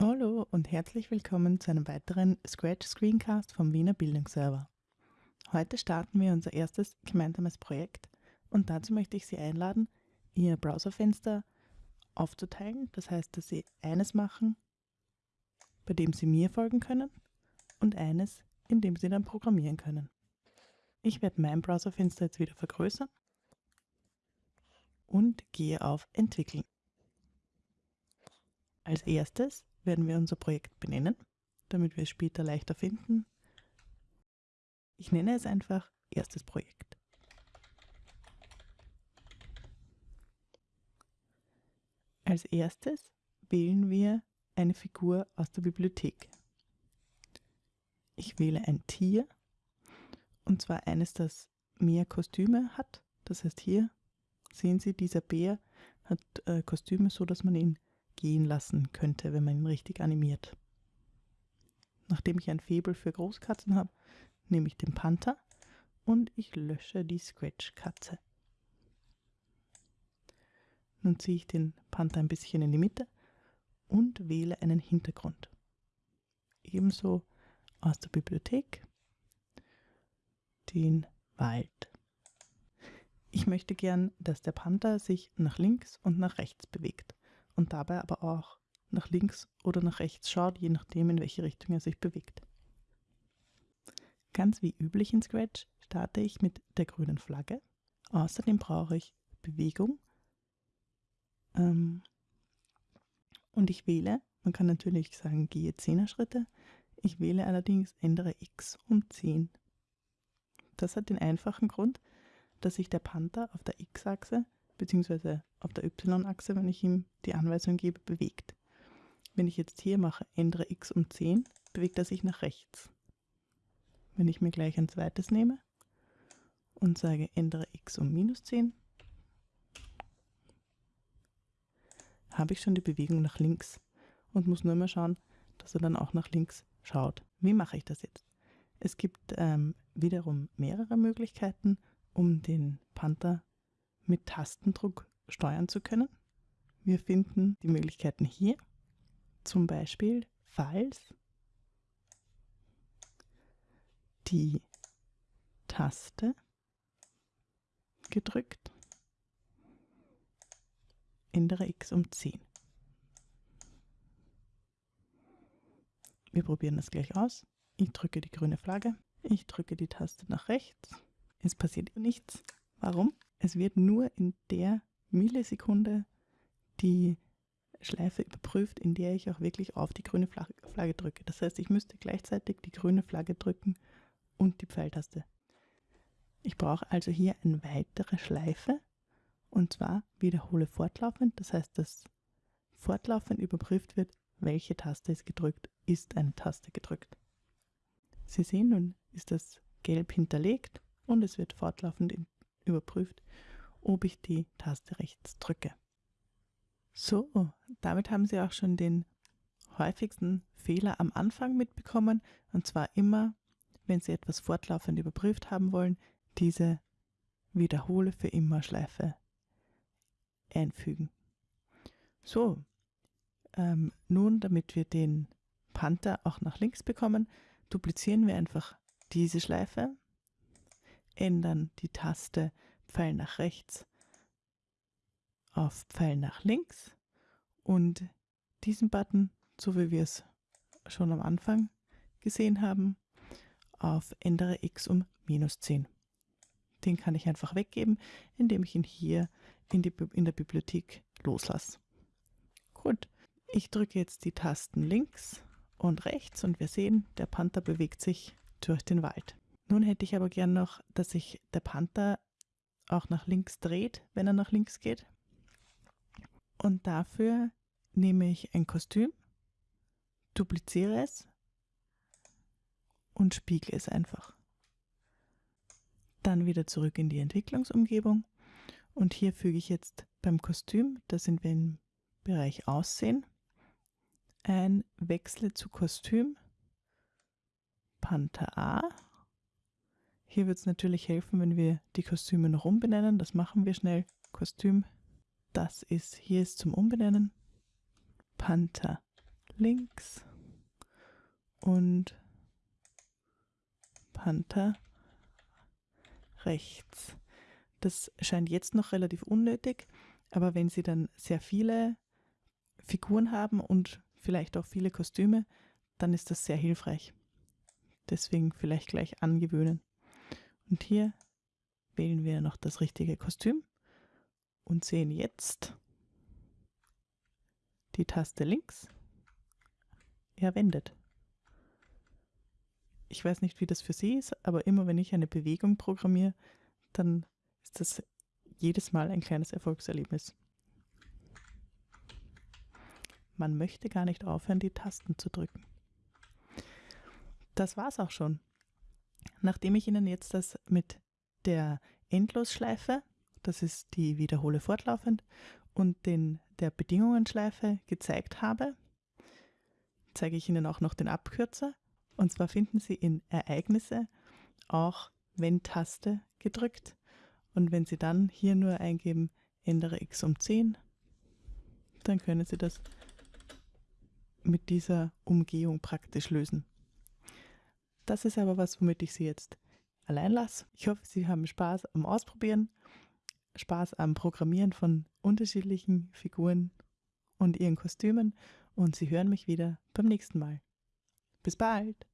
Hallo und herzlich willkommen zu einem weiteren Scratch Screencast vom Wiener Bildungsserver. Heute starten wir unser erstes gemeinsames Projekt und dazu möchte ich Sie einladen, Ihr Browserfenster aufzuteilen. Das heißt, dass Sie eines machen, bei dem Sie mir folgen können und eines, in dem Sie dann programmieren können. Ich werde mein Browserfenster jetzt wieder vergrößern und gehe auf Entwickeln. Als erstes werden wir unser Projekt benennen, damit wir es später leichter finden. Ich nenne es einfach erstes Projekt. Als erstes wählen wir eine Figur aus der Bibliothek. Ich wähle ein Tier, und zwar eines, das mehr Kostüme hat. Das heißt, hier sehen Sie, dieser Bär hat äh, Kostüme, so dass man ihn gehen lassen könnte, wenn man ihn richtig animiert. Nachdem ich ein Faible für Großkatzen habe, nehme ich den Panther und ich lösche die Scratch-Katze. Nun ziehe ich den Panther ein bisschen in die Mitte und wähle einen Hintergrund. Ebenso aus der Bibliothek den Wald. Ich möchte gern, dass der Panther sich nach links und nach rechts bewegt und dabei aber auch nach links oder nach rechts schaut, je nachdem, in welche Richtung er sich bewegt. Ganz wie üblich in Scratch starte ich mit der grünen Flagge. Außerdem brauche ich Bewegung. Ähm, und ich wähle, man kann natürlich sagen, gehe 10er Schritte. Ich wähle allerdings ändere x um 10. Das hat den einfachen Grund, dass sich der Panther auf der x-Achse bzw. auf der y-Achse, wenn ich ihm die Anweisung gebe, bewegt. Wenn ich jetzt hier mache, ändere x um 10, bewegt er sich nach rechts. Wenn ich mir gleich ein zweites nehme und sage, ändere x um minus 10, habe ich schon die Bewegung nach links und muss nur mal schauen, dass er dann auch nach links schaut. Wie mache ich das jetzt? Es gibt ähm, wiederum mehrere Möglichkeiten, um den Panther mit Tastendruck steuern zu können. Wir finden die Möglichkeiten hier, zum Beispiel falls die Taste gedrückt, ändere x um 10. Wir probieren das gleich aus. Ich drücke die grüne Flagge, ich drücke die Taste nach rechts, es passiert nichts. Warum? Es wird nur in der Millisekunde die Schleife überprüft, in der ich auch wirklich auf die grüne Flagge drücke. Das heißt, ich müsste gleichzeitig die grüne Flagge drücken und die Pfeiltaste. Ich brauche also hier eine weitere Schleife und zwar wiederhole fortlaufend. Das heißt, dass fortlaufend überprüft wird, welche Taste ist gedrückt, ist eine Taste gedrückt. Sie sehen, nun ist das gelb hinterlegt und es wird fortlaufend überprüft, ob ich die Taste rechts drücke. So, damit haben Sie auch schon den häufigsten Fehler am Anfang mitbekommen, und zwar immer, wenn Sie etwas fortlaufend überprüft haben wollen, diese Wiederhole für immer Schleife einfügen. So, ähm, nun, damit wir den Panther auch nach links bekommen, duplizieren wir einfach diese Schleife ändern die Taste Pfeil nach rechts auf Pfeil nach links und diesen Button, so wie wir es schon am Anfang gesehen haben, auf Ändere x um minus 10. Den kann ich einfach weggeben, indem ich ihn hier in, die, in der Bibliothek loslasse. Gut, ich drücke jetzt die Tasten links und rechts und wir sehen, der Panther bewegt sich durch den Wald. Nun hätte ich aber gern noch, dass sich der Panther auch nach links dreht, wenn er nach links geht. Und dafür nehme ich ein Kostüm, dupliziere es und spiegle es einfach. Dann wieder zurück in die Entwicklungsumgebung und hier füge ich jetzt beim Kostüm, da sind wir im Bereich Aussehen, ein Wechsle zu Kostüm, Panther A hier wird es natürlich helfen, wenn wir die Kostüme noch umbenennen. Das machen wir schnell. Kostüm, das ist, hier ist zum Umbenennen. Panther links und Panther rechts. Das scheint jetzt noch relativ unnötig, aber wenn Sie dann sehr viele Figuren haben und vielleicht auch viele Kostüme, dann ist das sehr hilfreich. Deswegen vielleicht gleich angewöhnen. Und hier wählen wir noch das richtige Kostüm und sehen jetzt die Taste links. Er wendet. Ich weiß nicht, wie das für Sie ist, aber immer wenn ich eine Bewegung programmiere, dann ist das jedes Mal ein kleines Erfolgserlebnis. Man möchte gar nicht aufhören, die Tasten zu drücken. Das war's auch schon. Nachdem ich Ihnen jetzt das mit der Endlosschleife, das ist die Wiederhole fortlaufend, und den, der Bedingungenschleife gezeigt habe, zeige ich Ihnen auch noch den Abkürzer. Und zwar finden Sie in Ereignisse auch Wenn-Taste gedrückt. Und wenn Sie dann hier nur eingeben, ändere x um 10, dann können Sie das mit dieser Umgehung praktisch lösen. Das ist aber was, womit ich Sie jetzt allein lasse. Ich hoffe, Sie haben Spaß am Ausprobieren, Spaß am Programmieren von unterschiedlichen Figuren und ihren Kostümen und Sie hören mich wieder beim nächsten Mal. Bis bald!